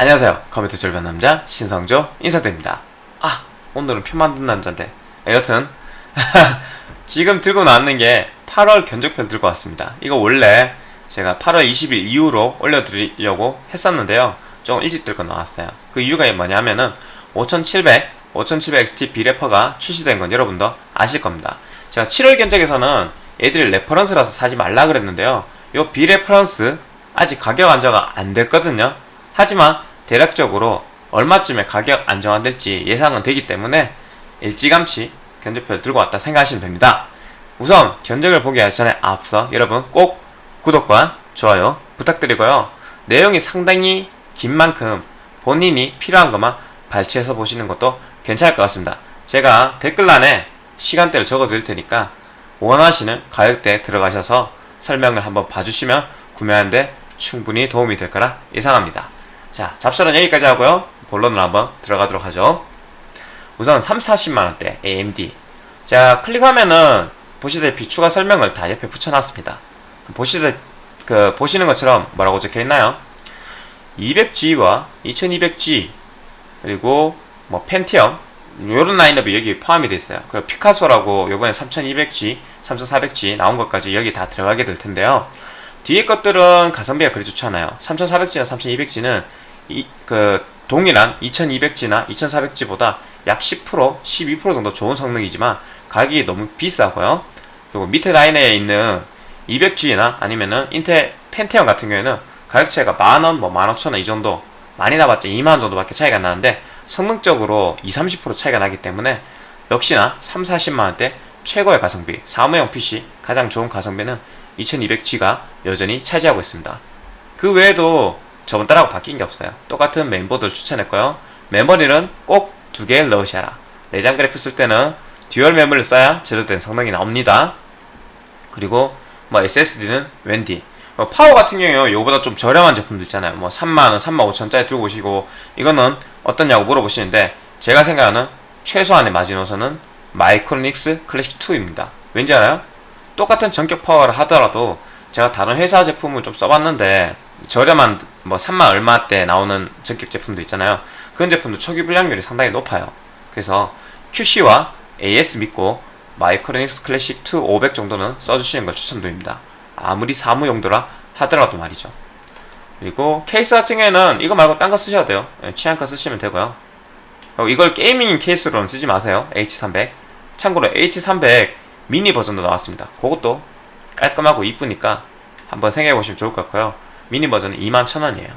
안녕하세요. 컴퓨터 절반 남자 신성조 인사드립니다. 아 오늘은 표 만든 남자인데. 여튼 지금 들고 나왔는 게 8월 견적표를 들고 왔습니다. 이거 원래 제가 8월 20일 이후로 올려드리려고 했었는데요. 좀 일찍 들고 나왔어요. 그 이유가 뭐냐면은 5700 5700XT 비레퍼가 출시된 건 여러분도 아실 겁니다. 제가 7월 견적에서는 애들이 reference라서 사지 말라 그랬는데요. 요 비레퍼런스 아직 가격 안정화 안 됐거든요. 하지만 대략적으로 얼마쯤에 가격 안정화될지 예상은 되기 때문에 일찌감치 견적표를 들고 왔다 생각하시면 됩니다. 우선 견적을 보기 전에 앞서 여러분 꼭 구독과 좋아요 부탁드리고요. 내용이 상당히 긴 만큼 본인이 필요한 것만 발췌해서 보시는 것도 괜찮을 것 같습니다. 제가 댓글란에 시간대를 적어 드릴 테니까 원하시는 가격대에 들어가셔서 설명을 한번 봐주시면 구매하는데 충분히 도움이 될 거라 예상합니다. 자, 잡설은 여기까지 하고요. 본론으로 한번 들어가도록 하죠. 우선 3, 40만원대 AMD. 자, 클릭하면은 보시다시피 추가 설명을 다 옆에 붙여놨습니다. 보시다, 그, 보시는 것처럼 뭐라고 적혀 있나요? 200G와 2200G, 그리고 뭐 펜티엄, 요런 라인업이 여기 포함이 되어 있어요. 그리고 피카소라고 요번에 3200G, 3400G 나온 것까지 여기 다 들어가게 될 텐데요. 뒤에 것들은 가성비가 그리 좋지 않아요. 3400G나 3200G는 이, 그 동일한 2200G나 2400G보다 약 10%, 12% 정도 좋은 성능이지만 가격이 너무 비싸고요. 그리고 밑에 라인에 있는 200G나 아니면은 인텔 펜티엄 같은 경우에는 가격 차이가 만원, 뭐 15,000원 이 정도 많이 나봤자 2만원 정도밖에 차이가 나는데 성능적으로 20, 30% 차이가 나기 때문에 역시나 3, 40만원대 최고의 가성비 사무용 PC 가장 좋은 가성비는 2200G가 여전히 차지하고 있습니다. 그 외에도 저번 달하고 바뀐 게 없어요. 똑같은 메인보드를 추천했고요. 메모리는 꼭 두 개를 넣으셔라. 내장 그래프 쓸 때는 듀얼 메모리를 써야 제대로 된 성능이 나옵니다. 그리고 뭐 SSD는 웬디. 뭐 파워 같은 경우에 이거보다 좀 저렴한 제품도 있잖아요. 뭐 3만원, 3만 5천짜리 들고 오시고 이거는 어떻냐고 물어보시는데 제가 생각하는 최소한의 마지노선은 마이크로닉스 클래식 2입니다. 왠지 알아요? 똑같은 정격 파워를 하더라도 제가 다른 회사 제품을 좀 써봤는데 저렴한 뭐 3만 얼마대 나오는 정격 제품도 있잖아요. 그런 제품도 초기 불량률이 상당히 높아요. 그래서 QC와 AS 믿고 마이크로닉스 클래식 2 500 정도는 써주시는 걸 추천드립니다. 아무리 사무 용도라 하더라도 말이죠. 그리고 케이스 같은 경우에는 이거 말고 딴 거 쓰셔도 돼요. 예, 취향껏 쓰시면 되고요. 이걸 gaming 케이스로는 쓰지 마세요. H300. 참고로 H300 미니 버전도 나왔습니다. 그것도 깔끔하고 이쁘니까 한번 생각해보시면 좋을 것 같고요. 미니 버전은 21,000원이에요.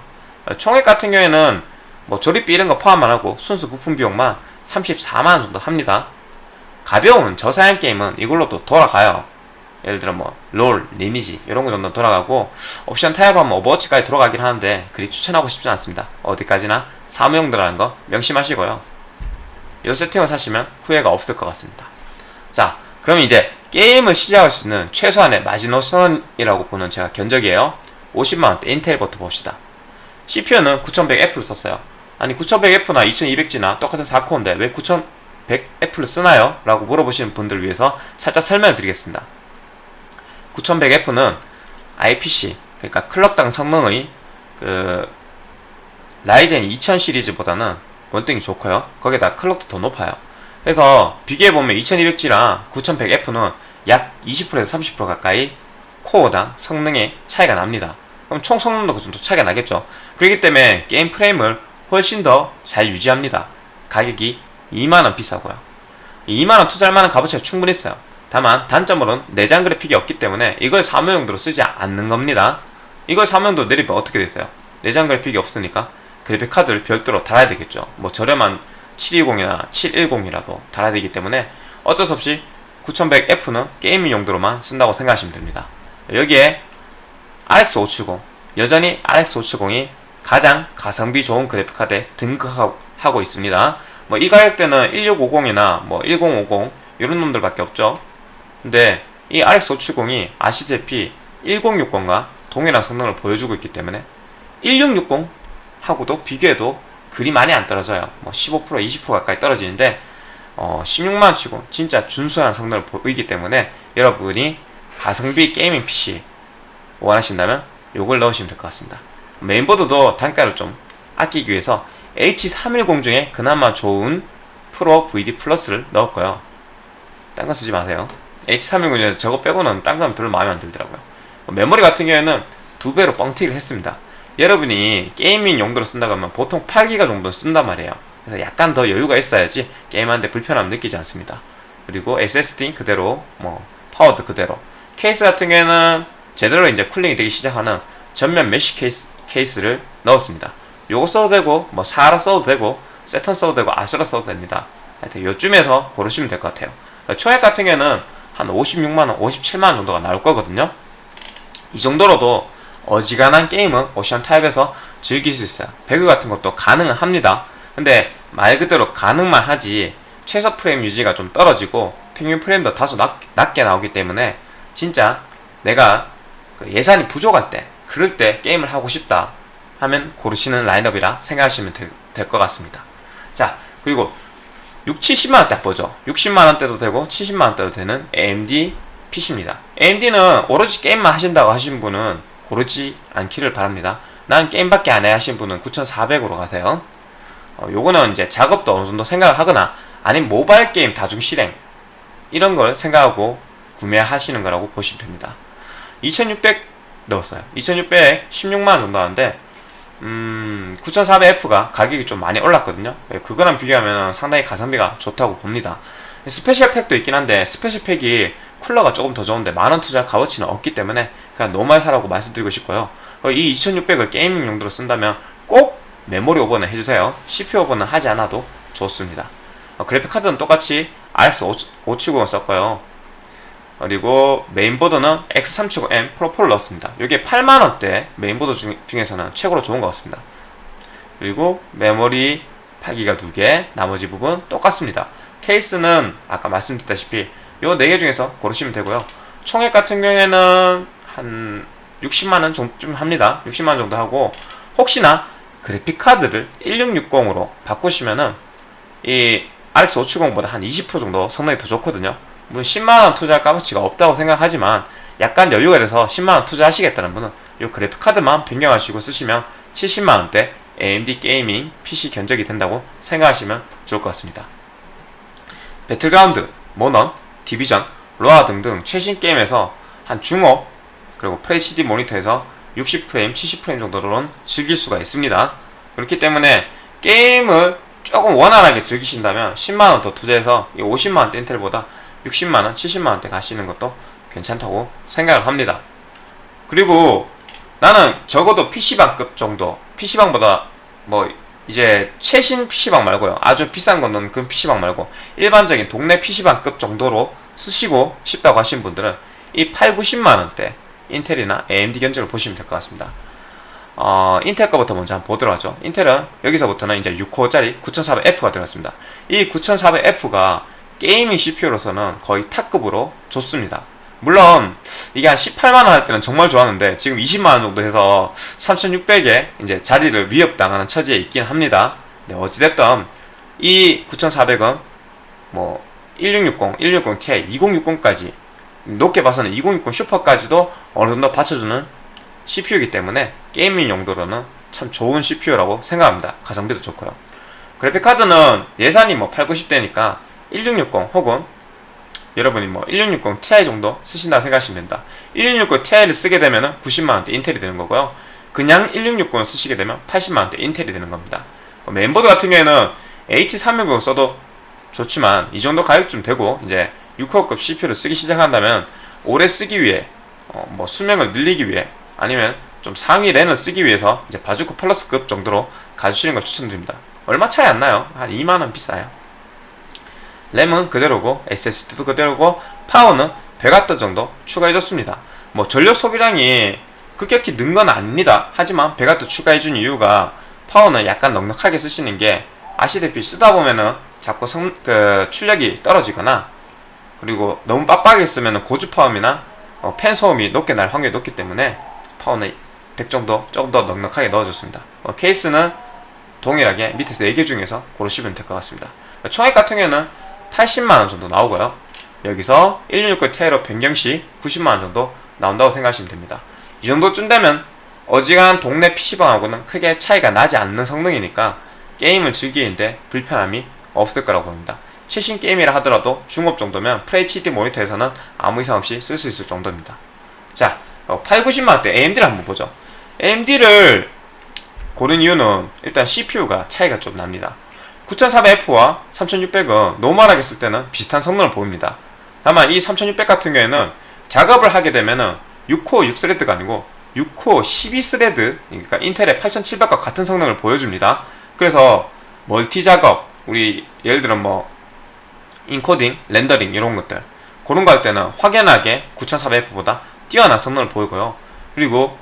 총액 같은 경우에는 뭐 조립비 이런 거 포함 안 하고 순수 부품 비용만 34만원 정도 합니다. 가벼운 저사양 게임은 이걸로 또 돌아가요. 예를 들어 뭐 롤, 리니지 이런 거 정도 돌아가고 옵션 타협하면 오버워치까지 돌아가긴 하는데 그리 추천하고 싶지 않습니다. 어디까지나 사무용도라는 거 명심하시고요. 이 세팅을 사시면 후회가 없을 것 같습니다. 자, 그럼 이제 게임을 시작할 수 있는 최소한의 마지노선이라고 보는 저가 견적이에요. 50만원대 인텔부터 봅시다. CPU는 9100F를 썼어요. 아니 9100F나 2200G나 똑같은 4코어인데 왜 9100F를 쓰나요? 라고 물어보시는 분들 위해서 살짝 설명을 드리겠습니다. 9100F는 IPC 그러니까 클럭당 성능의 그 라이젠 2000 시리즈보다는 월등히 좋고요. 거기다 클럭도 더 높아요. 그래서 비교해보면 2200G랑 9100F는 약 20%에서 30% 가까이 코어당 성능의 차이가 납니다. 그럼 총 성능도 그 정도 차이가 나겠죠. 그렇기 때문에 게임 프레임을 훨씬 더 잘 유지합니다. 가격이 2만원 비싸고요. 2만원 투자할 만한 값어치가 충분히 있어요. 다만 단점으로는 내장 그래픽이 없기 때문에 이걸 사무용도로 쓰지 않는 겁니다. 이걸 사무용도로 내리면 어떻게 됐어요? 내장 그래픽이 없으니까 그래픽 카드를 별도로 달아야 되겠죠. 뭐 저렴한 720이나 710이라도 달아야 되기 때문에 어쩔 수 없이 9100F는 게이밍 용도로만 쓴다고 생각하시면 됩니다. 여기에 RX 570 여전히 RX 570이 가장 가성비 좋은 그래픽카드에 등극하고 있습니다. 뭐 이 가격대는 1650이나 뭐 1050 이런 놈들밖에 없죠. 근데 이 RX 570이 아시다시피 1060과 동일한 성능을 보여주고 있기 때문에 1660 하고도 비교해도 그리 많이 안 떨어져요. 뭐 15% 20% 가까이 떨어지는데 어 16만원 치고 진짜 준수한 성능을 보이기 때문에 여러분이 가성비 gaming PC 원하신다면 요걸 넣으시면 될 것 같습니다. 메인보드도 단가를 좀 아끼기 위해서 H310 중에 그나마 좋은 PRO-VD PLUS를 넣었고요. 딴 거 쓰지 마세요. H310 중에서 저거 빼고는 딴 건 별로 마음에 안 들더라고요. 메모리 같은 경우에는 두 배로 뻥튀기를 했습니다. 여러분이 gaming 용도로 쓴다고 하면 보통 8기가 정도 쓴단 말이에요. 그래서 약간 더 여유가 있어야지 게임하는데 불편함 느끼지 않습니다. 그리고 SSD 그대로 뭐 파워도 그대로 케이스 같은 경우에는 제대로 이제 cooling이 되기 시작하는 전면 mesh 케이스, 케이스를 넣었습니다. 요거 써도 되고 뭐 사라 써도 되고 세턴 써도 되고 아수라 써도 됩니다. 하여튼 요쯤에서 고르시면 될 것 같아요. 초액 같은 경우에는 한 56만원, 57만원 정도가 나올 거거든요. 이 정도로도 어지간한 게임은 오션 타입에서 즐길 수 있어요. 배그 같은 것도 가능은 합니다. 근데 말 그대로 가능만 하지 최소 프레임 유지가 좀 떨어지고 평균 프레임도 다소 낮, 낮게 나오기 때문에 진짜 내가 그 예산이 부족할 때 그럴 때 게임을 하고 싶다 하면 고르시는 라인업이라 생각하시면 될 것 같습니다. 자 그리고 6, 70만원 딱 보죠. 60만원대도 되고 70만원대도 되는 AMD PC입니다. AMD는 오로지 게임만 하신다고 하신 분은 고르지 않기를 바랍니다. 난 게임밖에 안해 하신 분은 9400으로 가세요. 어, 요거는 이제 작업도 어느 정도 생각을 하거나 아니면 모바일 게임 다중 실행 이런 걸 생각하고 구매하시는 거라고 보시면 됩니다. 2600 넣었어요. 2600 16만원 정도 하는데 음, 9400F가 가격이 좀 많이 올랐거든요. 예, 그거랑 비교하면 상당히 가성비가 좋다고 봅니다. special pack도 있긴 한데 special pack이 쿨러가 조금 더 좋은데 만원 투자 값어치는 없기 때문에 그냥 normal 사라고 말씀드리고 싶고요. 어, 이 2600을 gaming 용도로 쓴다면 꼭 메모리 오버는 해주세요. CPU 오버는 하지 않아도 좋습니다. 어, 그래픽 카드는 똑같이 RX 570을 썼고요. 그리고 메인보드는 X370M Pro4를 넣었습니다. 이게 8만원대 메인보드 중, 중에서는 최고로 좋은 것 같습니다. 그리고 메모리 8기가 2개, 나머지 부분 똑같습니다. 케이스는 아까 말씀드렸다시피 요 4개 중에서 고르시면 되고요. 총액 같은 경우에는 한 60만원 정도 합니다. 60만원 정도 하고 혹시나 그래픽카드를 1660으로 바꾸시면은 이 RX 570보다 한 20% 정도 성능이 더 좋거든요. 물론 10만원 투자할 값어치가 없다고 생각하지만 약간 여유가 돼서 10만원 투자하시겠다는 분은 이 그래픽카드만 변경하시고 쓰시면 70만원대 AMD gaming PC 견적이 된다고 생각하시면 좋을 것 같습니다. 배틀그라운드, 몬헌, 디비전, 로아 등등 최신 게임에서 한 중옵 그리고 FHD 모니터에서 60프레임, 70프레임 정도로는 즐길 수가 있습니다. 그렇기 때문에 게임을 조금 원활하게 즐기신다면 10만원 더 투자해서 50만원 대 인텔보다 60만원, 70만원대 가시는 것도 괜찮다고 생각을 합니다. 그리고 나는 적어도 PC방급 정도, PC방보다 뭐 이제 최신 PC방 말고요. 아주 비싼 거는 그 PC방 말고 일반적인 동네 PC방급 정도로 쓰시고 싶다고 하신 분들은 이 8, 90만원대 인텔이나 AMD 견적을 보시면 될 것 같습니다. 어, 인텔 거부터 먼저 한번 보도록 하죠. 인텔은 여기서부터는 이제 6코어짜리 9400F가 들어갔습니다. 이 9400F가 gaming CPU로서는 거의 탑급으로 좋습니다. 물론 이게 한 18만원 할 때는 정말 좋았는데 지금 20만원 정도 해서 3600에 이제 자리를 위협당하는 처지에 있긴 합니다. 네, 어찌됐든 이 9400은 뭐 1660, 1660ti, 2060까지 높게 봐서는 2060 슈퍼까지도 어느 정도 받쳐주는 CPU이기 때문에 gaming 용도로는 참 좋은 CPU라고 생각합니다. 가성비도 좋고요. 그래픽카드는 예산이 뭐 8, 90대니까 1660 혹은 여러분이 뭐 1660 Ti 정도 쓰신다고 생각하시면 된다. 1660 Ti를 쓰게 되면 90만원대 인텔이 되는 거고요. 그냥 1660을 쓰시게 되면 80만원대 인텔이 되는 겁니다. 메인보드 같은 경우에는 H360 써도 좋지만 이 정도 가격쯤 되고 이제 6코어급 CPU를 쓰기 시작한다면 오래 쓰기 위해 어, 뭐 수명을 늘리기 위해 아니면 좀 상위 랜을 쓰기 위해서 이제 바주코 플러스급 정도로 가주시는 걸 추천드립니다. 얼마 차이 안 나요. 한 2만원 비싸요. 램은 그대로고 SSD도 그대로고 파워는 100W 정도 추가해줬습니다. 뭐 전력 소비량이 급격히 는 건 아닙니다. 하지만 100W 추가해준 이유가 파워는 약간 넉넉하게 쓰시는 게 아시다시피 쓰다 보면은 자꾸 성, 그 출력이 떨어지거나 그리고 너무 빡빡하게 쓰면 고주 파음이나 어, 팬 소음이 높게 날 확률이 높기 때문에 파워는 100 정도 조금 더 넉넉하게 넣어줬습니다. 어, 케이스는 동일하게 밑에서 4개 중에서 고르시면 될 것 같습니다. 총액 같은 경우는 80만원 정도 나오고요. 여기서 1669 Ti로 변경시 90만원 정도 나온다고 생각하시면 됩니다. 이 정도쯤 되면 어지간한 동네 PC방하고는 크게 차이가 나지 않는 성능이니까 게임을 즐기는데 불편함이 없을 거라고 봅니다. 최신 게임이라 하더라도 중옵 정도면 FHD 모니터에서는 아무 이상 없이 쓸 수 있을 정도입니다. 자, 8, 90만원대 AMD를 한번 보죠. AMD를 고른 이유는 일단 CPU가 차이가 좀 납니다. 9400F와 3600은 normal하게 쓸 때는 비슷한 성능을 보입니다. 다만 이 3600 같은 경우에는 작업을 하게 되면은 6코어 6스레드가 아니고 6코어 12스레드 그러니까 인텔의 8700과 같은 성능을 보여줍니다. 그래서 멀티 작업 우리 예를 들어 뭐 인코딩, 렌더링 이런 것들 그런 거 할 때는 확연하게 9400F보다 뛰어난 성능을 보이고요. 그리고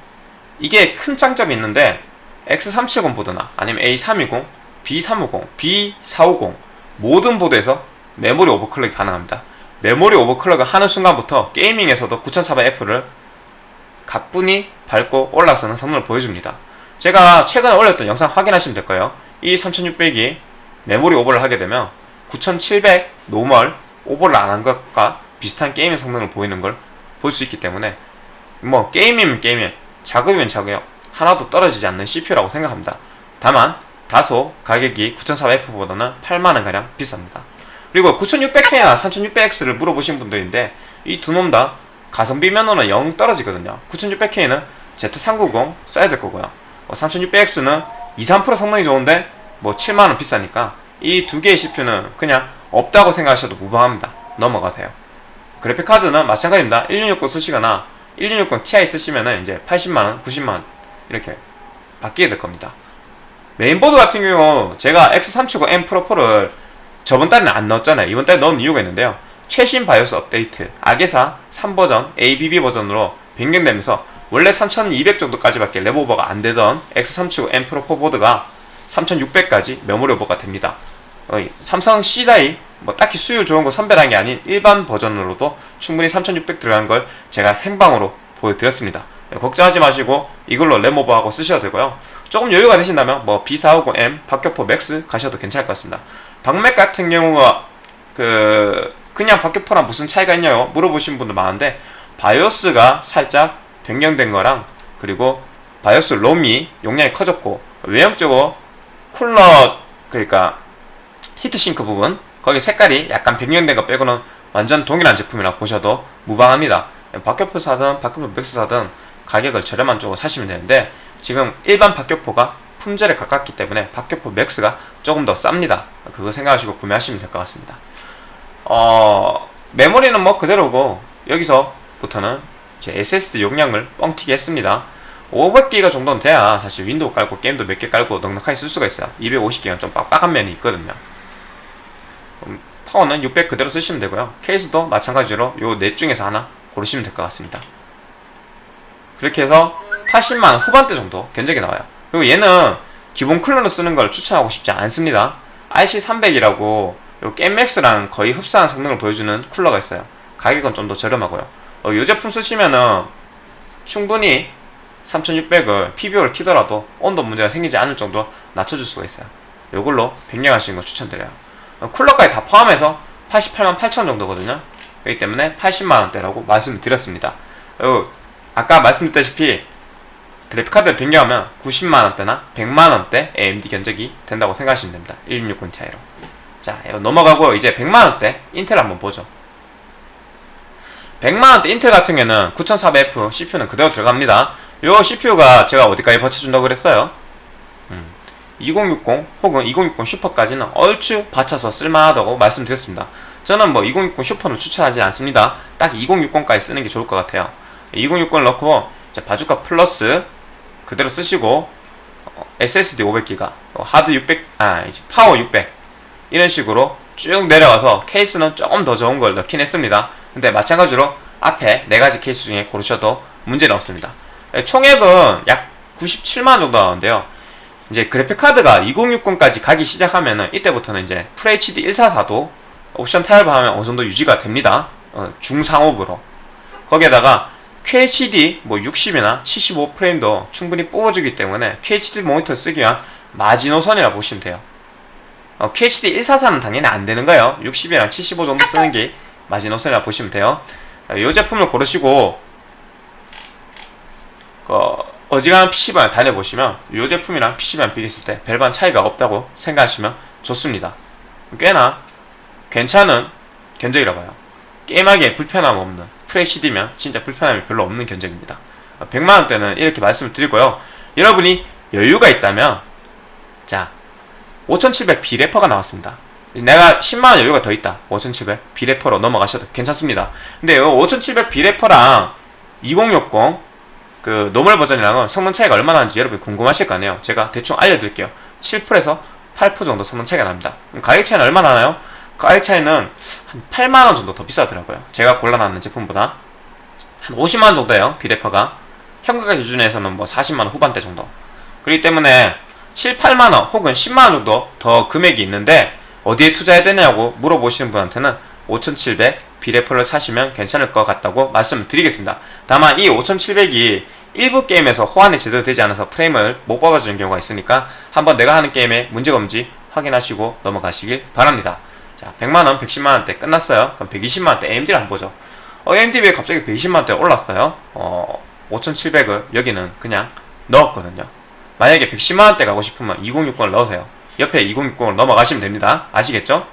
이게 큰 장점이 있는데 X370 보드나 아니면 A320, B350, B450 모든 보드에서 메모리 overclock이 가능합니다. 메모리 overclock을 하는 순간부터 gaming에서도 9400F를 가뿐히 밟고 올라서는 성능을 보여줍니다. 제가 최근에 올렸던 영상 확인하시면 될 거예요. 이 3600이 메모리 오버를 하게 되면 9700 normal 오버를 안 한 것과 비슷한 게임의 성능을 보이는 걸 볼 수 있기 때문에 뭐 게임이면 게임이면 작업이면 작업 하나도 떨어지지 않는 CPU라고 생각합니다. 다만 다소 가격이 9400F보다는 8만원가량 비쌉니다. 그리고 9600K나 3600X를 물어보신 분들인데 이 두 놈 다 가성비 면에서는 영 떨어지거든요. 9600K는 Z390 써야 될 거고요. 3600X는 2, 3% 성능이 좋은데 뭐 7만원 비싸니까 이 두 개의 CPU는 그냥 없다고 생각하셔도 무방합니다. 넘어가세요. 그래픽 카드는 마찬가지입니다. 1660 쓰시거나 1660 Ti 쓰시면은 이제 80만원, 90만원 이렇게 바뀌게 될 겁니다. 메인보드 같은 경우 제가 X370 M 프로 4를 저번 달에는 안 넣었잖아요. 이번 달에 넣은 이유가 있는데요. 최신 바이오스 업데이트 AGESA 3버전 ABB 버전으로 변경되면서 원래 3200 정도까지밖에 램오버가 안 되던 X370 M 프로 4 보드가 3600까지 메모리 오버가 됩니다. 어, 삼성 C라이 뭐 딱히 수율 좋은 거 선별한 게 아닌 일반 버전으로도 충분히 3600 들어간 걸 제가 생방으로 보여드렸습니다. 네, 걱정하지 마시고 이걸로 램오버하고 쓰셔도 되고요. 조금 여유가 되신다면 뭐 B450M, 박격포 맥스 가셔도 괜찮을 것 같습니다. 박맥 같은 경우가 그 그냥 박격포랑 무슨 차이가 있냐고 물어보신 분들 많은데 바이오스가 살짝 변경된 거랑 그리고 바이오스 롬이 용량이 커졌고 외형적으로 쿨러 그러니까 heatsink 부분 거기 색깔이 약간 변경된 거 빼고는 완전 동일한 제품이라 보셔도 무방합니다. 박격포 사든 박격포 맥스 사든 가격을 저렴한 쪽으로 사시면 되는데 지금 일반 박격포가 품절에 가깝기 때문에 박격포 맥스가 조금 더 쌉니다. 그거 생각하시고 구매하시면 될 것 같습니다. 어, 메모리는 뭐 그대로고 여기서부터는 제가 SSD 용량을 뻥튀기 했습니다. 500기가 정도는 돼야 사실 윈도우 깔고 게임도 몇 개 깔고 넉넉하게 쓸 수가 있어요. 250기가 좀 빡빡한 면이 있거든요. 음, 파워는 600 그대로 쓰시면 되고요. 케이스도 마찬가지로 요 넷 중에서 하나 고르시면 될 것 같습니다. 그렇게 해서 80만 후반대 정도 견적이 나와요. 그리고 얘는 기본 쿨러로 쓰는 걸 추천하고 싶지 않습니다. RC300이라고 요 겜맥스랑 거의 흡사한 성능을 보여주는 쿨러가 있어요. 가격은 좀 더 저렴하고요. 어, 이 제품 쓰시면은 충분히 3600을 PBO를 키더라도 온도 문제가 생기지 않을 정도로 낮춰줄 수가 있어요. 이걸로 변경하시는 거 추천드려요. 어, 쿨러까지 다 포함해서 88만 8천 정도거든요. 그렇기 때문에 80만원대라고 말씀드렸습니다. 어, 아까 말씀드렸다시피 그래픽카드를 변경하면 90만원대나 100만원대 AMD 견적이 된다고 생각하시면 됩니다. 1660 Ti로. 자, 넘어가고 이제 100만원대 인텔 한번 보죠. 100만원대 인텔 같은 경우는 9400F CPU는 그대로 들어갑니다. 요 CPU가 제가 어디까지 받쳐준다고 그랬어요? 음, 2060 혹은 2060 슈퍼까지는 얼추 받쳐서 쓸만하다고 말씀드렸습니다. 저는 뭐 2060 슈퍼는 추천하지 않습니다. 딱 2060까지 쓰는 게 좋을 것 같아요. 2060을 넣고 바주카 플러스 그대로 쓰시고 어, SSD 500기가 어, 하드 600, 아 파워 600 이런 식으로 쭉 내려가서 케이스는 조금 더 좋은 걸 넣긴 했습니다. 근데 마찬가지로 앞에 네 가지 케이스 중에 고르셔도 문제는 없습니다. 예, 총액은 약 97만원 정도 나오는데요. 이제 그래픽카드가 2060까지 가기 시작하면은 이때부터는 이제 FHD 144도 옵션 타협하면 어느 정도 유지가 됩니다. 어, 중상업으로. 거기에다가 QHD 뭐 60이나 75 프레임도 충분히 뽑아주기 때문에 QHD 모니터 쓰기 위한 마지노선이라 보시면 돼요. 어, QHD 144는 당연히 안 되는 거예요. 60이랑 75 정도 쓰는 게 마지노선이라 보시면 돼요. 이 어, 제품을 고르시고 그 어지간한 PC방을 다녀보시면 이 제품이랑 PC방 비교했을 때 별반 차이가 없다고 생각하시면 좋습니다. 꽤나 괜찮은 견적이라 봐요. 게임하기에 불편함 없는 FHD면 진짜 불편함이 별로 없는 견적입니다. 100만원대는 이렇게 말씀을 드리고요. 여러분이 여유가 있다면 자 5700 비레퍼가 나왔습니다. 내가 10만원 여유가 더 있다. 5700 비레퍼로 넘어가셔도 괜찮습니다. 근데 5700 비레퍼랑 2060 그 normal 버전이랑은 성능 차이가 얼마나 나는지 여러분이 궁금하실 거 아니에요. 제가 대충 알려드릴게요. 7%에서 8% 정도 성능 차이가 납니다. 가격 차이는 얼마나 나요? 가격 차이는 한 8만원 정도 더 비싸더라고요. 제가 골라놨는 제품보다. 한 50만원 정도예요. 비래퍼가. 현가가 기준에서는 뭐 40만원 후반대 정도. 그렇기 때문에 7, 8만원 혹은 10만원 정도 더 금액이 있는데 어디에 투자해야 되냐고 물어보시는 분한테는 5700 비레퍼를 사시면 괜찮을 것 같다고 말씀드리겠습니다. 다만 이 5700이 일부 게임에서 호환이 제대로 되지 않아서 프레임을 못 뽑아주는 경우가 있으니까 한번 내가 하는 게임에 문제가 없는지 확인하시고 넘어가시길 바랍니다. 자, 100만원, 110만원대 끝났어요. 그럼 120만원대 AMD를 한번 보죠. 어, AMD 왜 갑자기 120만원대 올랐어요? 어, 5700을 여기는 그냥 넣었거든요. 만약에 110만원대 가고 싶으면 2060을 넣으세요. 옆에 2060으로 넘어가시면 됩니다. 아시겠죠?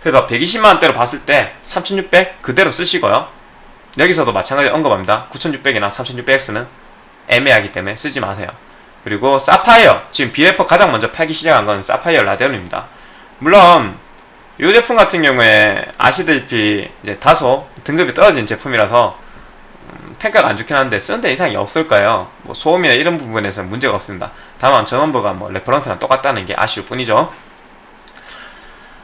그래서 120만원대로 봤을 때 3600 그대로 쓰시고요. 여기서도 마찬가지 언급합니다. 9600이나 3600X는 애매하기 때문에 쓰지 마세요. 그리고 사파이어 지금 비레퍼 가장 먼저 팔기 시작한 건 사파이어 라데온입니다. 물론 이 제품 같은 경우에 아시다시피 이제 다소 등급이 떨어진 제품이라서 음, 평가가 안 좋긴 한데 쓰는데 이상이 없을 거예요 뭐 소음이나 이런 부분에서 문제가 없습니다. 다만 전원부가 뭐 reference랑 똑같다는 게 아쉬울 뿐이죠.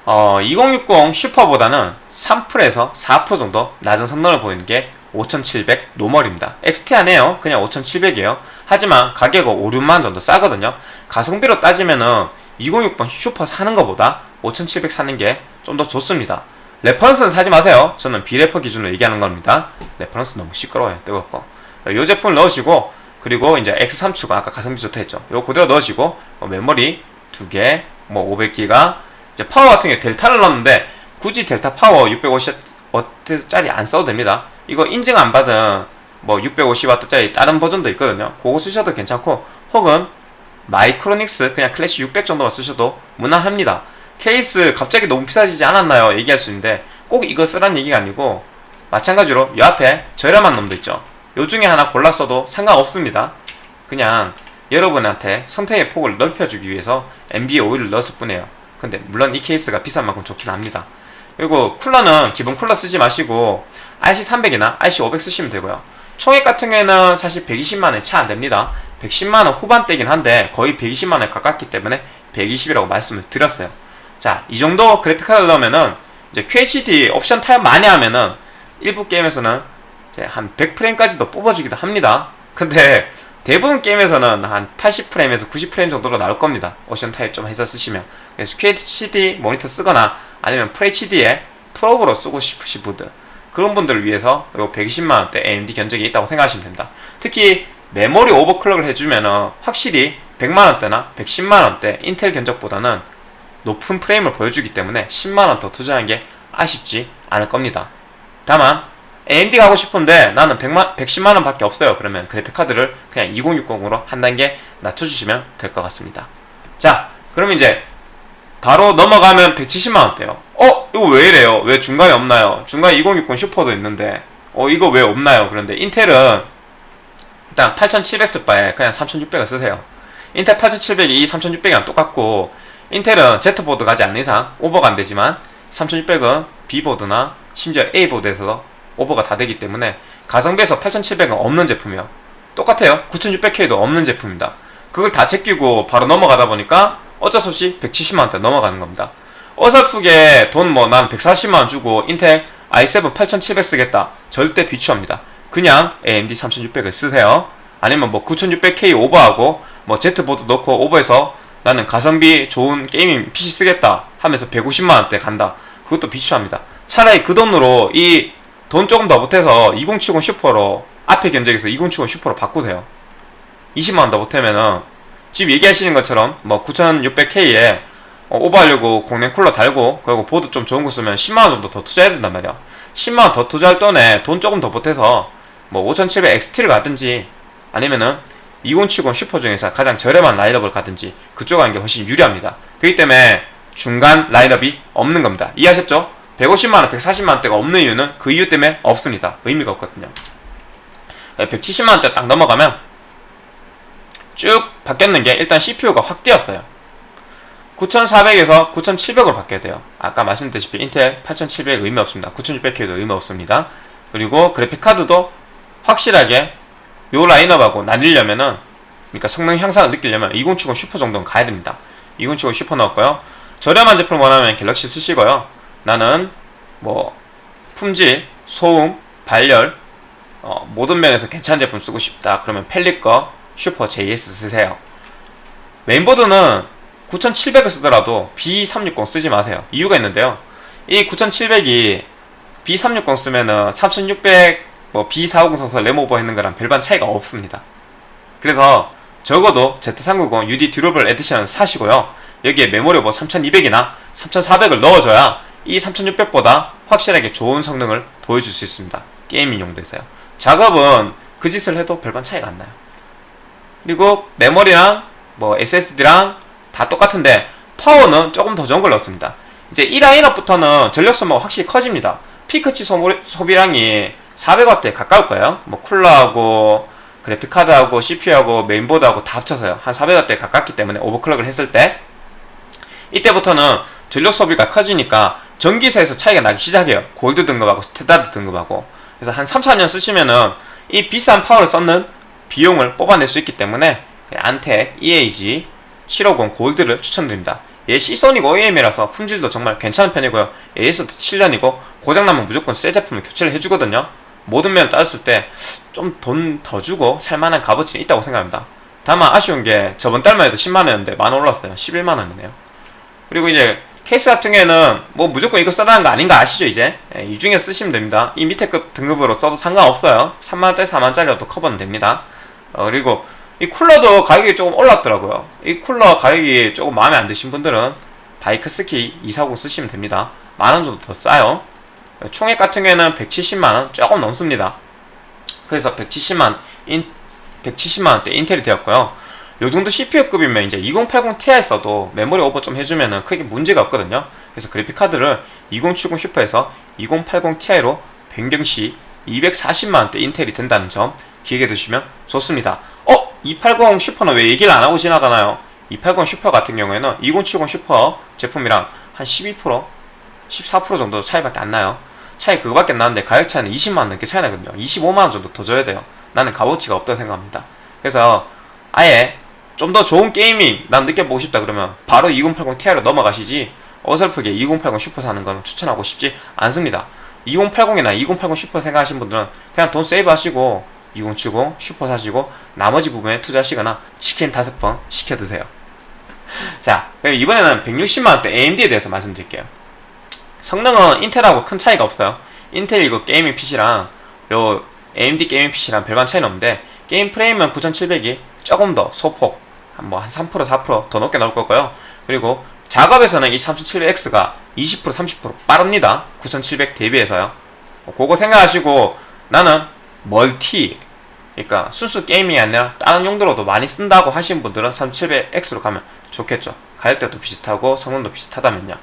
어, 2060 슈퍼보다는 3%에서 4% 정도 낮은 성능을 보이는 게 5700 normal입니다. XT 아니에요. 그냥 5700이에요. 하지만 가격은 5, 6만 정도 싸거든요. 가성비로 따지면은 2060 슈퍼 사는 것보다 5700 사는 게 좀 더 좋습니다. reference는 사지 마세요. 저는 비레퍼 기준으로 얘기하는 겁니다. reference 너무 시끄러워요. 뜨겁고. 이 제품을 넣으시고 그리고 이제 X3추가 아까 가성비 좋다 했죠. 이거 그대로 넣으시고 뭐 메모리 2개, 뭐 500기가 이제 파워 같은 게 델타를 넣었는데 굳이 델타 파워 650W짜리 안 써도 됩니다. 이거 인증 안 받은 뭐 650W짜리 다른 버전도 있거든요. 그거 쓰셔도 괜찮고 혹은 마이크로닉스 그냥 클래식 600 정도만 쓰셔도 무난합니다. 케이스 갑자기 너무 비싸지지 않았나요? 얘기할 수 있는데 꼭 이거 쓰란 얘기가 아니고 마찬가지로 이 앞에 저렴한 놈도 있죠. 요 중에 하나 골랐어도 상관없습니다. 그냥 여러분한테 선택의 폭을 넓혀주기 위해서 MB에 오일을 넣었을 뿐이에요. 근데 물론 이 케이스가 비싼 만큼 좋긴 합니다. 그리고 쿨러는 기본 쿨러 쓰지 마시고 RC300이나 RC500 쓰시면 되고요. 총액 같은 경우에는 사실 120만원에 차 안됩니다. 110만원 후반대긴 한데 거의 120만원에 가깝기 때문에 120이라고 말씀을 드렸어요. 자, 이 정도 그래픽카드를 넣으면은 이제 QHD 옵션 타협 많이 하면은 일부 게임에서는 한 100프레임까지도 뽑아주기도 합니다. 근데 대부분 게임에서는 한 80프레임에서 90프레임 정도로 나올 겁니다. 옵션 타협 좀 해서 쓰시면. 그래서 QHD 모니터 쓰거나 아니면 FHD에 풀옵으로 쓰고 싶으신 분들 그런 분들을 위해서 이 120만원대 AMD 견적이 있다고 생각하시면 됩니다. 특히 메모리 오버클럭을 해주면 확실히 100만원대나 110만원대 인텔 견적보다는 높은 프레임을 보여주기 때문에 10만원 더 투자한 게 아쉽지 않을 겁니다. 다만 AMD 가고 싶은데 나는 100만, 110만원 밖에 없어요. 그러면 그래픽카드를 그냥 2060으로 한 단계 낮춰주시면 될 것 같습니다. 자, 그럼 이제 바로 넘어가면 170만원대요. 어? 이거 왜 이래요? 왜 중간에 없나요? 중간에 2060 슈퍼도 있는데 어 이거 왜 없나요? 그런데 인텔은 일단 8700 쓸 바에 그냥 3600을 쓰세요. 인텔 8700이 3600이랑 똑같고 인텔은 Z보드 가지 않는 이상 오버가 안되지만 3600은 B보드나 심지어 A보드에서도 오버가 다 되기 때문에 가성비에서 8700은 없는 제품이요 똑같아요 9600K도 없는 제품입니다 그걸 다 제끼고 바로 넘어가다 보니까 어쩔 수 없이 170만원대 넘어가는 겁니다. 어설프게 돈 뭐 난 140만원 주고 인텔 i7 8700 쓰겠다. 절대 비추합니다. 그냥 AMD 3600을 쓰세요. 아니면 뭐 9600K 오버하고 뭐 Z보드 넣고 오버해서 나는 가성비 좋은 게이밍 PC 쓰겠다 하면서 150만원대 간다. 그것도 비추합니다. 차라리 그 돈으로 이 돈 조금 더 보태서 2070 슈퍼로 앞에 견적에서 2070 슈퍼로 바꾸세요. 20만원 더 보태면은 지금 얘기하시는 것처럼 뭐 9600K에 어, 오버하려고 공랭 쿨러 달고 그리고 보드 좀 좋은 거 쓰면 10만원 정도 더 투자해야 된단 말이야 10만원 더 투자할 돈에 돈 조금 더 보태서 뭐 5700 XT를 가든지 아니면은 2070 슈퍼 중에서 가장 저렴한 라인업을 가든지 그쪽 가는 게 훨씬 유리합니다. 그렇기 때문에 중간 라인업이 없는 겁니다. 이해하셨죠? 150만원, 140만원대가 없는 이유는 그 이유 때문에 없습니다. 의미가 없거든요. 170만원대 딱 넘어가면 쭉 바뀌었는 게 일단 CPU가 확 뛰었어요. 9400에서 9700으로 바뀌어야 돼요. 아까 말씀드렸다시피 인텔 8700 의미 없습니다. 9600K도 의미 없습니다. 그리고 그래픽카드도 확실하게 요 라인업하고 나뉘려면은 그러니까 성능 향상을 느끼려면 2070 슈퍼 정도는 가야 됩니다. 2070 슈퍼 넣었고요. 저렴한 제품 원하면 갤럭시 쓰시고요. 나는 뭐 품질, 소음, 발열 어, 모든 면에서 괜찮은 제품 쓰고 싶다. 그러면 팰릿 거 슈퍼 JS 쓰세요. 메인보드는 9700을 쓰더라도 B360 쓰지 마세요. 이유가 있는데요. 이 9700이 B360 쓰면은 3600, 뭐 B450 써서 램오버 했는 거랑 별반 차이가 없습니다. 그래서 적어도 Z390 UD Durable Edition 사시고요. 여기에 메모리 오버 3200이나 3400을 넣어줘야 이 3600보다 확실하게 좋은 성능을 보여줄 수 있습니다. 게이밍 용도에서요. 작업은 그 짓을 해도 별반 차이가 안 나요. 그리고 메모리랑 뭐 SSD랑 다 똑같은데 파워는 조금 더 좋은 걸 넣습니다. 이제 이 라인업부터는 전력 소모가 확실히 커집니다. peak치 소비량이 400W에 가까울 거예요. 뭐 쿨러하고 그래픽카드하고 CPU하고 메인보드하고 다 합쳐서요. 한 400W에 가깝기 때문에 오버클럭을 했을 때 이때부터는 전력 소비가 커지니까 전기세에서 차이가 나기 시작해요. 골드 등급하고 standard 등급하고 그래서 한 3, 4년 쓰시면은 이 비싼 파워를 썼는 비용을 뽑아낼 수 있기 때문에 안텍 EAG 750 골드를 추천드립니다. 얘 시소닉 OEM이라서 품질도 정말 괜찮은 편이고요. AS도 7년이고 고장나면 무조건 새 제품을 교체를 해주거든요. 모든 면을 따졌을 때 좀 돈 더 주고 살만한 값어치는 있다고 생각합니다. 다만 아쉬운 게 저번 달만 해도 10만원이었는데 만 원 올랐어요. 11만원이네요. 그리고 이제 케이스 같은 경우에는 뭐 무조건 이거 써라는 거 아닌 거 아시죠 이제? 예, 이 중에 쓰시면 됩니다. 이 밑에 급 등급으로 써도 상관없어요. 3만원짜리 4만원짜리로도 커버는 됩니다. 어, 그리고 이 쿨러도 가격이 조금 올랐더라고요. 이 쿨러 가격이 조금 마음에 안 드신 분들은 다이크스키 240 쓰시면 됩니다. 만원 정도 더 싸요. 총액 같은 경우에는 170만원 조금 넘습니다. 그래서 170만, 인, 170만원대 인텔이 되었고요. 요 정도 CPU급이면 이제 2080 Ti 써도 메모리 오버 좀 해주면은 크게 문제가 없거든요. 그래서 그래픽카드를 2070 슈퍼에서 2080 Ti로 변경 시 240만원대 인텔이 된다는 점 기억해 두시면 좋습니다. 어? 280 슈퍼는 왜 얘기를 안 하고 지나가나요? 280 슈퍼 같은 경우에는 2070 슈퍼 제품이랑 한 12%, 14% 정도 차이밖에 안 나요. 차이 그거밖에 안 나는데 가격 차이는 20만원 넘게 차이 나거든요. 25만원 정도 더 줘야 돼요. 나는 값어치가 없다고 생각합니다. 그래서 아예 좀 더 좋은 게이밍 난 느껴보고 싶다 그러면 바로 2080 Ti로 넘어가시지 어설프게 2080 슈퍼 사는 건 추천하고 싶지 않습니다. 2080이나 2080 슈퍼 생각하시는 분들은 그냥 돈 save 하시고 2070 슈퍼 사시고 나머지 부분에 투자하시거나 치킨 다섯 번 시켜 드세요. 자, 이번에는 160만원대 AMD에 대해서 말씀드릴게요. 성능은 인텔하고 큰 차이가 없어요. 인텔 이거 게이밍 PC랑 요 AMD 게이밍 PC랑 별반 차이는 없는데 게임 프레임은 9700이 조금 더 소폭 뭐한 3% 4%더 높게 나올 거고요. 그리고 작업에서는 이 3700X가 20% 30% 빠릅니다. 9700 대비해서요. 그거 생각하시고 나는 멀티 그러니까 순수 게임이 아니라 다른 용도로도 많이 쓴다고 하신 분들은 3700X로 가면 좋겠죠. 가격대도 비슷하고 성능도 비슷하다면요.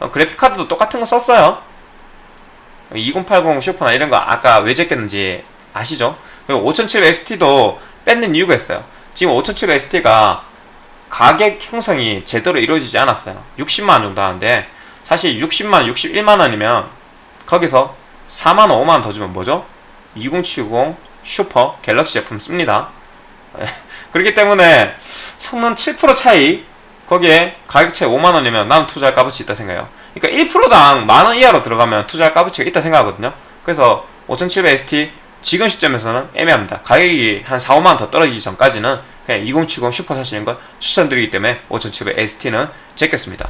어, 그래픽카드도 똑같은 거 썼어요. 2080 슈퍼나 이런 거 아까 왜 제꼈는지 아시죠? 그리고 5700 ST도 뺏는 이유가 있어요. 지금 5700 ST가 가격 형성이 제대로 이루어지지 않았어요. 60만원 정도 하는데 사실 60만원, 61만원이면 거기서 4만원, 5만원 더 주면 뭐죠? 2070 슈퍼 갤럭시 제품 씁니다. 그렇기 때문에 성능 7% 차이 거기에 가격 차이 5만원이면 난 투자할 값어치 있다 생각해요. 그러니까 1%당 만원 이하로 들어가면 투자할 값어치가 있다 생각하거든요. 그래서 5700 XT 지금 시점에서는 애매합니다. 가격이 한 4, 5만원 더 떨어지기 전까지는 그냥 2070 슈퍼 사시는 걸 추천드리기 때문에 5700 XT는 제꼈습니다.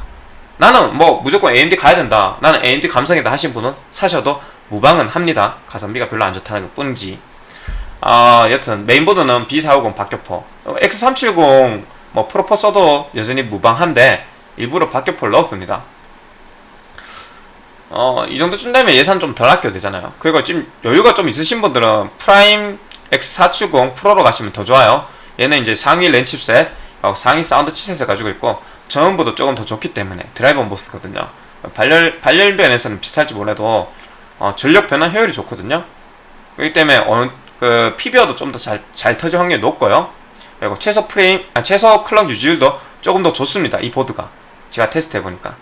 나는 뭐 무조건 AMD 가야 된다. 나는 AMD 감성이다 하신 분은 사셔도 무방은 합니다. 가성비가 별로 안 좋다는 것 뿐이지. 아, 여튼 메인보드는 B450 박격포. X370 뭐 프로포 써도 여전히 무방한데 일부러 박격포를 넣었습니다. 어, 이 정도쯤 되면 예산 좀 덜 아껴도 되잖아요. 그리고 지금 여유가 좀 있으신 분들은 프라임 X470 프로로 가시면 더 좋아요. 얘는 이제 상위 랜 칩셋, 어, 상위 사운드 칩셋을 가지고 있고 전원부도 조금 더 좋기 때문에 driver MOS거든요. 발열 발열변에서는 비슷할지 몰라도 어, 전력 변환 효율이 좋거든요. 그렇기 때문에 어느 그 PBO도 좀 더 잘 잘 터질 확률이 높고요. 그리고 최소 프레임, 아, 최소 클럭 유지율도 조금 더 좋습니다. 이 보드가 제가 테스트 해보니까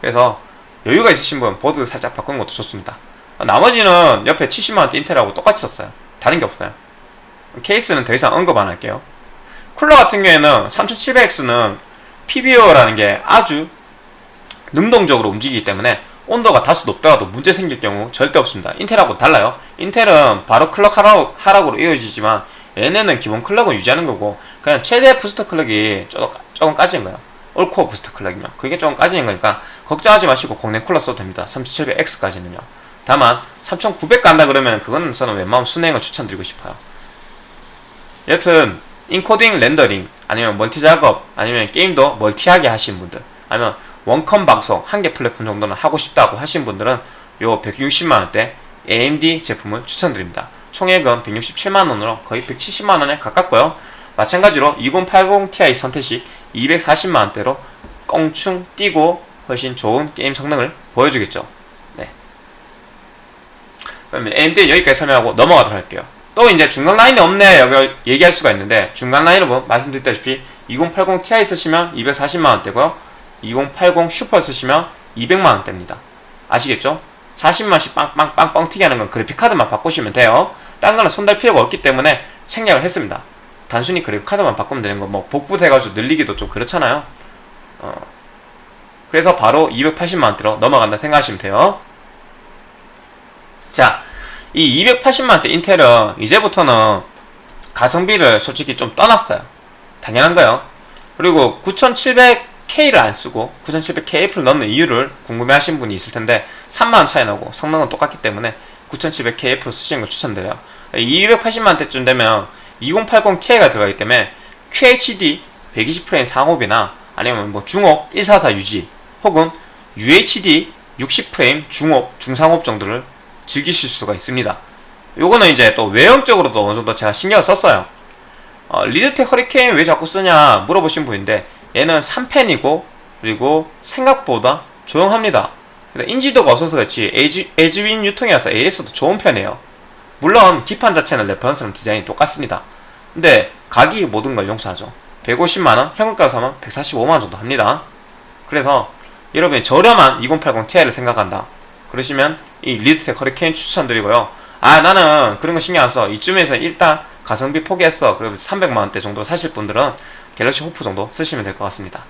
그래서 여유가 있으신 분 보드 살짝 바꾸는 것도 좋습니다. 나머지는 옆에 70만원대 인텔하고 똑같이 썼어요. 다른 게 없어요. 케이스는 더 이상 언급 안 할게요. 쿨러 같은 경우에는 3700X는 PBO라는 게 아주 능동적으로 움직이기 때문에 온도가 다소 높더라도 문제 생길 경우 절대 없습니다. 인텔하고 달라요. 인텔은 바로 clock 하락, 하락으로 이어지지만 얘네는 기본 clock은 유지하는 거고 그냥 최대 booster clock이 조금, 조금 까지는 거예요. all-core booster clock이면 그게 조금 까지는 거니까 걱정하지 마시고 공랭 쿨러 써도 됩니다. 3700X까지는요. 다만 3900 간다 그러면 그거는 저는 웬만하면 수랭을 추천드리고 싶어요. 여튼 인코딩 렌더링 아니면 멀티 작업 아니면 게임도 멀티하게 하시는 분들 아니면 원컴 방송 한 개 플랫폼 정도는 하고 싶다고 하신 분들은 요 160만원대 AMD 제품을 추천드립니다. 총액은 167만원으로 거의 170만원에 가깝고요. 마찬가지로 2080ti 선택식 240만원대로 껑충 뛰고 훨씬 좋은 게임 성능을 보여주겠죠. 네. 그러면 AMD 여기까지 설명하고 넘어가도록 할게요. 또 이제 중간 라인이 없네 여기 얘기할 수가 있는데 중간 라인은 뭐 말씀드렸다시피 2080 Ti 쓰시면 240만원대고요 2080 슈퍼 쓰시면 200만원대입니다 아시겠죠? 40만원씩 빵빵빵빵 튀게 하는 건 그래픽카드만 바꾸시면 돼요 딴 거는 손댈 필요가 없기 때문에 생략을 했습니다 단순히 그래픽카드만 바꾸면 되는 거 뭐 복붙해가지고 늘리기도 좀 그렇잖아요 어. 그래서 바로 280만원대로 넘어간다 생각하시면 돼요 자, 이 280만원대 인텔은 이제부터는 가성비를 솔직히 좀 떠났어요. 당연한 거요. 그리고 9700K를 안 쓰고 9700KF를 넣는 이유를 궁금해 하신 분이 있을 텐데 3만원 차이 나고 성능은 똑같기 때문에 9700KF 쓰시는 걸 추천드려요. 280만원대쯤 되면 2080Ti가 들어가기 때문에 QHD 120프레임 상업이나 아니면 뭐 중업 144 유지 혹은 UHD 60프레임 중업 중상업 정도를 즐기실 수가 있습니다. 요거는 이제 또 외형적으로도 어느 정도 제가 신경을 썼어요. 어, 리드텍 허리케인 왜 자꾸 쓰냐 물어보신 분인데 얘는 3펜이고 그리고 생각보다 조용합니다. 인지도가 없어서 그렇지 에즈윈 유통이라서 AS도 좋은 편이에요. 물론 기판 자체는 reference랑 디자인이 똑같습니다. 근데 가격이 모든 걸 용서하죠. 150만원, 현금가로 사면 145만원 정도 합니다. 그래서 여러분이 저렴한 2080 Ti를 생각한다. 그러시면 이 리드텍 허리케인 추천드리고요. 아 나는 그런 거 신경 안 써. 이쯤에서 일단 가성비 포기했어. 그리고 300만원대 정도 사실 분들은 갤럭시 호프 정도 쓰시면 될 것 같습니다.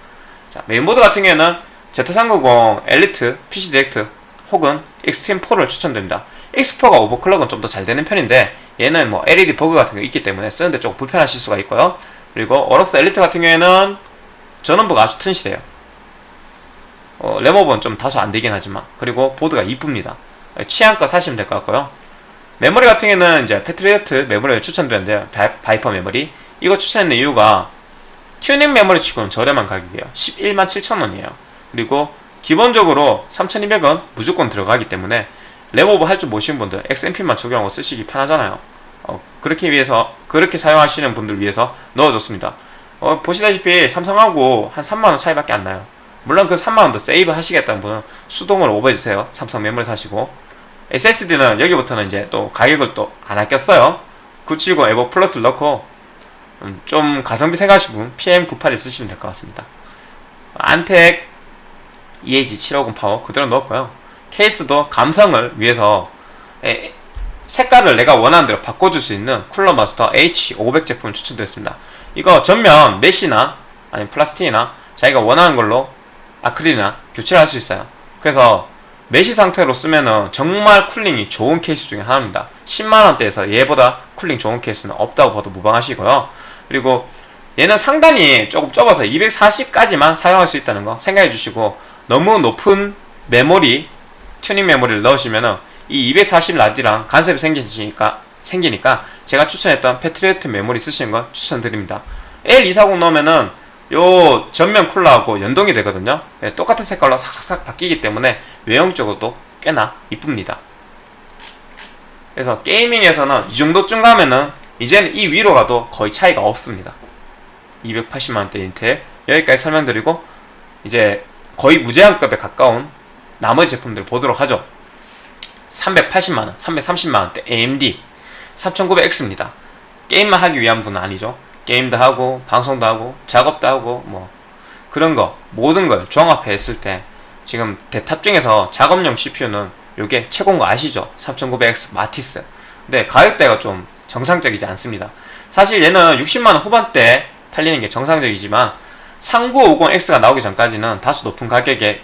자 메인보드 같은 경우에는 Z390 엘리트, PC 디렉트 혹은 익스트림 4를 추천드립니다. X4가 overclock은 좀 더 잘 되는 편인데 얘는 뭐 LED 버그 같은 거 있기 때문에 쓰는데 조금 불편하실 수가 있고요. 그리고 어로스 엘리트 같은 경우에는 전원부가 아주 튼실해요. 어, 램오버는 좀 다소 안 되긴 하지만 그리고 보드가 이쁩니다. 취향껏 사시면 될 것 같고요. 메모리 같은 경우는 이제 패트리어트 메모리를 추천드렸는데요. 바이퍼 메모리. 이거 추천했는 이유가 튜닝 메모리 치고는 저렴한 가격이에요. 11만 7천원이에요. 그리고 기본적으로 3200은 무조건 들어가기 때문에 램오버 할 줄 모르시는 분들 XMP만 적용하고 쓰시기 편하잖아요. 어, 그렇게 위해서 그렇게 사용하시는 분들 위해서 넣어줬습니다. 어, 보시다시피 삼성하고 한 3만원 차이밖에 안 나요. 물론 그 3만원 더 세이브 하시겠다는 분은 수동으로 오버해주세요. 삼성 메모리 사시고 SSD는 여기부터는 이제 또 가격을 또 안 아꼈어요. 970 에보 플러스를 넣고 음, 좀 가성비 생각하시는 분 PM981을 쓰시면 될 것 같습니다. 안텍 EAG750 파워 그대로 넣었고요. 케이스도 감성을 위해서 에, 색깔을 내가 원하는 대로 바꿔줄 수 있는 쿨러 마스터 H500 제품을 추천드렸습니다. 이거 전면 mesh나 아니면 플라스틱이나 자기가 원하는 걸로 아크릴이나 교체를 할 수 있어요. 그래서 mesh 상태로 쓰면은 정말 cooling이 좋은 케이스 중에 하나입니다. 10만원대에서 얘보다 cooling 좋은 케이스는 없다고 봐도 무방하시고요. 그리고 얘는 상단이 조금 좁아서 240까지만 사용할 수 있다는 거 생각해 주시고 너무 높은 메모리 튜닝 메모리를 넣으시면은 이240 라디랑 간섭이 생기니까 생기니까 제가 추천했던 패트리어트 메모리 쓰시는 건 추천드립니다. L240 넣으면은 요 전면 쿨러하고 연동이 되거든요 네, 똑같은 색깔로 삭삭삭 바뀌기 때문에 외형적으로도 꽤나 이쁩니다 그래서 게이밍에서는 이 정도쯤 가면은 이제는 이 위로 가도 거의 차이가 없습니다. 280만원대 인텔. 여기까지 설명드리고 이제 거의 무제한급에 가까운 나머지 제품들 보도록 하죠. 380만원, 330만원대 AMD 3900X입니다. 게임만 하기 위한 분은 아니죠. 게임도 하고 방송도 하고 작업도 하고 뭐. 그런 거 모든 걸 종합했을 때 지금 대탑 중에서 작업용 CPU는 요게 최고인 거 아시죠? 3900X 마티스. 근데 가격대가 좀 정상적이지 않습니다. 사실 얘는 60만원 후반대 팔리는 게 정상적이지만 3950X가 나오기 전까지는 다소 높은 가격에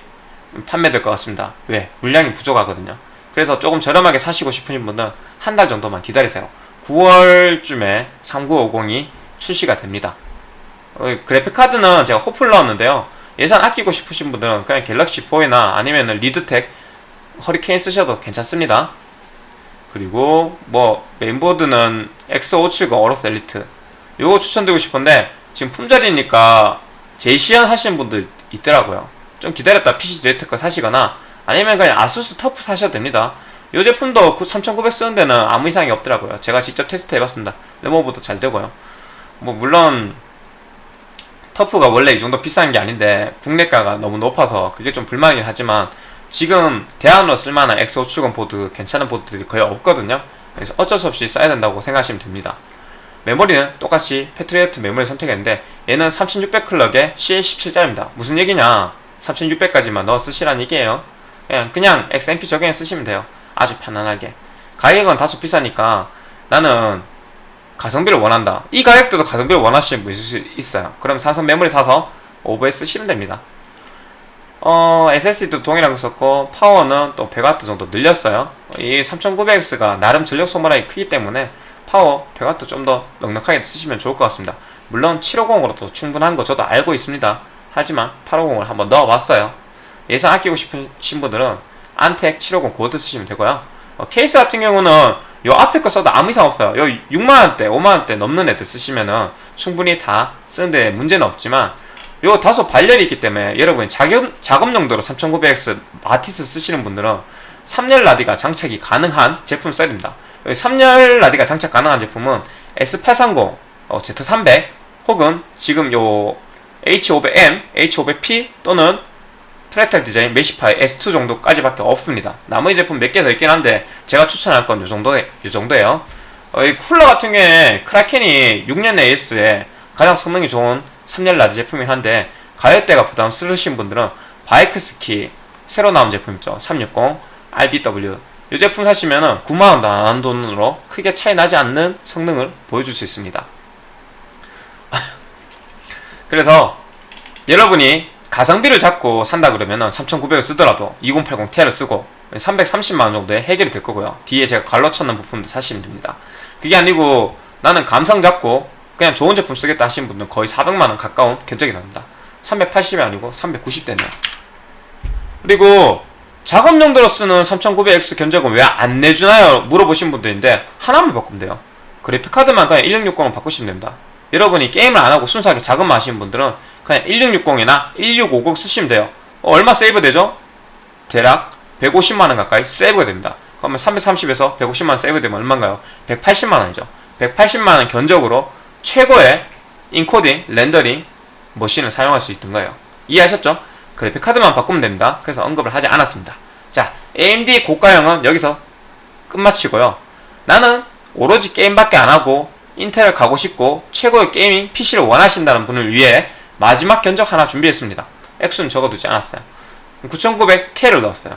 판매될 것 같습니다. 왜? 물량이 부족하거든요. 그래서 조금 저렴하게 사시고 싶으신 분은 한 달 정도만 기다리세요. 9월쯤에 3950이 출시가 됩니다. 어, 그래픽카드는 제가 호프를 넣었는데요. 예산 아끼고 싶으신 분들은 그냥 갤럭시 4나 아니면 리드텍 허리케인 쓰셔도 괜찮습니다 그리고 뭐 메인보드는 X570 어로스 엘리트. 요거 추천드리고 싶은데 지금 품절이니까 제시연 하시는 분들 있더라고요. 좀 기다렸다 PC 디렉트 거 사시거나 아니면 그냥 아수스 터프 사셔도 됩니다. 이 제품도 3900 쓰는 데는 아무 이상이 없더라고요. 제가 직접 테스트 해봤습니다. 램오버도 잘 되고요. 뭐 물론 터프가 원래 이 정도 비싼 게 아닌데 국내가가 너무 높아서 그게 좀 불만이긴 하지만 지금 대안으로 쓸만한 X570 보드 괜찮은 보드들이 거의 없거든요. 그래서 어쩔 수 없이 써야 된다고 생각하시면 됩니다. 메모리는 똑같이 패트리어트 메모리 선택했는데 얘는 3600 clock에 CL17짜리입니다. 무슨 얘기냐? 3600까지만 넣어 쓰시라는 얘기예요. 그냥, 그냥 XMP 적용해 쓰시면 돼요. 아주 편안하게. 가격은 다소 비싸니까 나는 가성비를 원한다. 이 가격대도 가성비를 원하시는 분 있을 수 있어요. 그럼 사선 메모리 사서 오버에 쓰시면 됩니다 어, SSD도 동일하게 썼고 파워는 또 100W 정도 늘렸어요. 이 3900X가 나름 전력 소모량이 크기 때문에 파워 100W 좀 더 넉넉하게 쓰시면 좋을 것 같습니다. 물론 750으로도 충분한 거 저도 알고 있습니다. 하지만 850을 한번 넣어봤어요. 예산 아끼고 싶으신 분들은 안텍 750 고드 쓰시면 되고요. 어, 케이스 같은 경우는 요 앞에 거 써도 아무 이상 없어요. 요 6만원대 5만원대 넘는 애들 쓰시면은 충분히 다 쓰는데 문제는 없지만 요 다소 발열이 있기 때문에 여러분이 작업, 작업 용도로 3900X 마티스 쓰시는 분들은 3열 라디가 장착이 가능한 제품 됩니다 3열 라디가 장착 가능한 제품은 S830, 어, Z300 혹은 지금 요 H500M, H500P 또는 프랙탈 디자인 메시파이 S2 정도까지밖에 없습니다. 나머지 제품 몇 개 더 있긴 한데 제가 추천할 건 이 정도, 요 정도예요. 어, 이 쿨러 같은 경우에 크라켄이 6년 AS에 가장 성능이 좋은 3열 라디 제품이긴 한데 가격대가 부담스러우신 분들은 바이크스키 새로 나온 제품 있죠. 360 RBW 이 제품 사시면은 9만원도 안 돈으로 크게 차이 나지 않는 성능을 보여줄 수 있습니다. 그래서 여러분이 가성비를 잡고 산다 그러면 은 3900을 쓰더라도 2080ti를 쓰고 330만원 정도에 해결이 될 거고요 뒤에 제가 갈로 쳤는 부품도 사시면 됩니다 그게 아니고 나는 감성 잡고 그냥 좋은 제품 쓰겠다 하시는 분들은 거의 400만원 가까운 견적이 납니다. 380이 아니고 390대네요. 그리고 작업 용도로 쓰는 3900X 견적은 왜 안 내주나요? 물어보신 분들인데 하나만 바꾸면 돼요. 그래픽카드만 그냥 1660을 바꾸시면 됩니다. 여러분이 게임을 안하고 순수하게 작업만 하시는 분들은 그냥 1660이나 1650 쓰시면 돼요. 어, 얼마 세이브 되죠? 대략 150만원 가까이 세이브가 됩니다. 그러면 330에서 150만원 세이브 되면 얼마인가요? 180만원이죠. 180만원 견적으로 최고의 인코딩, 렌더링 머신을 사용할 수 있던 거예요. 이해하셨죠? 그래픽 카드만 바꾸면 됩니다. 그래서 언급을 하지 않았습니다. 자 AMD 고가형은 여기서 끝마치고요. 나는 오로지 게임밖에 안하고 인텔을 가고 싶고 최고의 gaming PC를 원하신다는 분을 위해 마지막 견적 하나 준비했습니다. 액수는 적어두지 않았어요. 9900K를 넣었어요.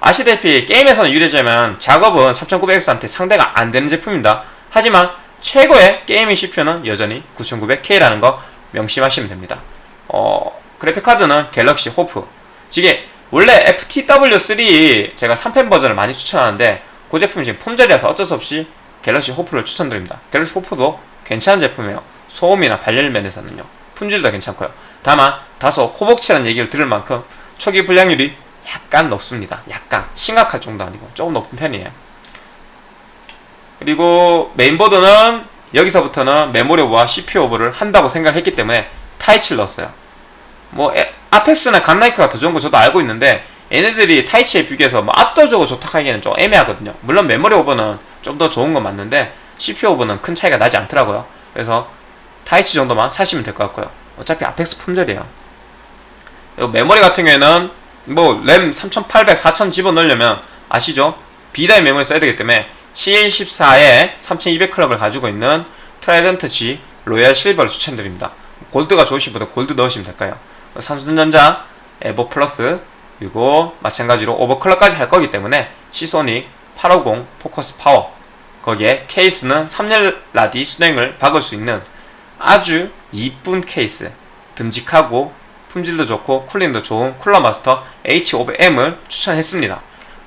아시다시피 게임에서는 유리하지만 작업은 3900X한테 상대가 안되는 제품입니다. 하지만 최고의 gaming CPU는 여전히 9900K라는 거 명심하시면 됩니다. 어, 그래픽카드는 갤럭시 호프. 이게 원래 FTW3 제가 3펜 버전을 많이 추천하는데 그 제품이 지금 품절이라서 어쩔 수 없이 갤럭시 호프를 추천드립니다. 갤럭시 호프도 괜찮은 제품이에요. 소음이나 발열 면에서는요. 품질도 괜찮고요. 다만 다소 호복치라는 얘기를 들을 만큼 초기 불량률이 약간 높습니다. 약간 심각할 정도 아니고 조금 높은 편이에요 그리고 메인보드는 여기서부터는 메모리 오버와 CPU 오버를 한다고 생각했기 때문에 Taichi를 넣었어요 뭐 에, Apex나 Godlike가 더 좋은 거 저도 알고 있는데 얘네들이 Taichi에 비교해서 뭐 압도적으로 좋다 하기에는 좀 애매하거든요 물론 메모리 오버는 좀 더 좋은 건 맞는데 CPU 오버는 큰 차이가 나지 않더라고요 그래서 Taichi 정도만 사시면 될 것 같고요. 어차피 Apex 품절이에요. 메모리 같은 경우에는 뭐 램 3800, 4000 집어넣으려면 아시죠? B-die 메모리 써야 되기 때문에 C14에 3200 클럭을 가지고 있는 트라이던트 G 로얄 실버를 추천드립니다. 골드가 좋으신 분은 골드 넣으시면 될까요? 삼성전자 EVO Plus 그리고 마찬가지로 오버클럭까지 할 거기 때문에 Seasonic 850 포커스 파워 거기에 케이스는 3열 라디 수냉을 박을 수 있는 아주 이쁜 케이스 듬직하고 품질도 좋고 cooling도 좋은 Cooler Master H500M을 추천했습니다.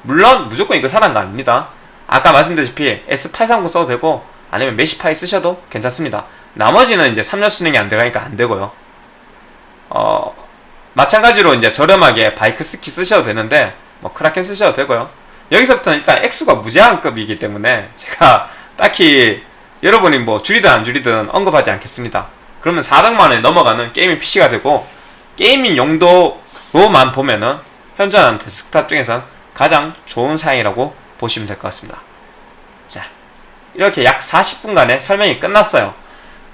물론 무조건 이거 사는 거 아닙니다. 아까 말씀드렸다시피 S830 써도 되고 아니면 Meshify 쓰셔도 괜찮습니다. 나머지는 이제 3열 수냉이 안 들어가니까 안 되고요. 어, 마찬가지로 이제 저렴하게 Bykski 쓰셔도 되는데 뭐 Kraken 쓰셔도 되고요. 여기서부터는 일단 액수가 무제한급이기 때문에 제가 딱히 여러분이 뭐 줄이든 안 줄이든 언급하지 않겠습니다. 그러면 400만원에 넘어가는 gaming PC가 되고 gaming 용도로만 보면은 현존하는 데스크탑 중에선 가장 좋은 사양이라고 보시면 될 것 같습니다. 자, 이렇게 약 40분간의 설명이 끝났어요.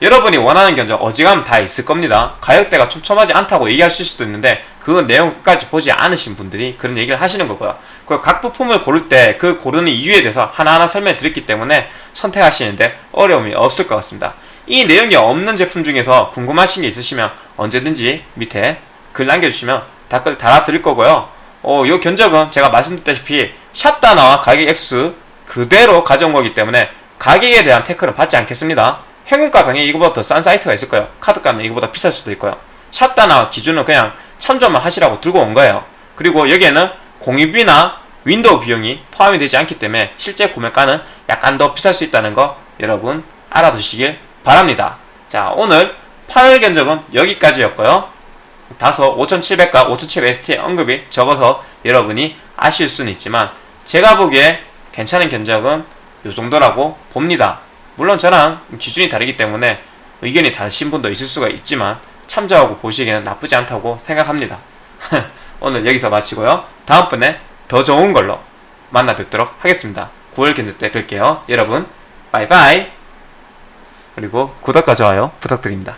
여러분이 원하는 견적 어지간하면 다 있을 겁니다. 가격대가 촘촘하지 않다고 얘기하실 수도 있는데 그 내용까지 보지 않으신 분들이 그런 얘기를 하시는 거고요. 그각 부품을 고를 때 그 고르는 이유에 대해서 하나하나 설명해 드렸기 때문에 선택하시는데 어려움이 없을 것 같습니다. 이 내용이 없는 제품 중에서 궁금하신 게 있으시면 언제든지 밑에 글 남겨주시면 댓글 달아드릴 거고요. 어, 요 견적은 제가 말씀드렸다시피 샵다나와 가격 액수 그대로 가져온 거기 때문에 가격에 대한 태클은 받지 않겠습니다. 현금가상에 이거보다 더 싼 사이트가 있을 거예요. 카드가는 이거보다 비쌀 수도 있고요. 샵다나 기준은 그냥 참조만 하시라고 들고 온 거예요. 그리고 여기에는 공임비나 윈도우 비용이 포함이 되지 않기 때문에 실제 구매가는 약간 더 비쌀 수 있다는 거 여러분 알아두시길 바랍니다. 자 오늘 8월 견적은 여기까지였고요. 다소 5700과 5700ST의 언급이 적어서 여러분이 아실 수는 있지만 제가 보기에 괜찮은 견적은 이 정도라고 봅니다. 물론 저랑 기준이 다르기 때문에 의견이 다르신 분도 있을 수가 있지만 참조하고 보시기에는 나쁘지 않다고 생각합니다. 오늘 여기서 마치고요. 다음번에 더 좋은 걸로 만나 뵙도록 하겠습니다. 9월 견적 때 뵐게요. 여러분, 바이바이! 그리고 구독과 좋아요 부탁드립니다.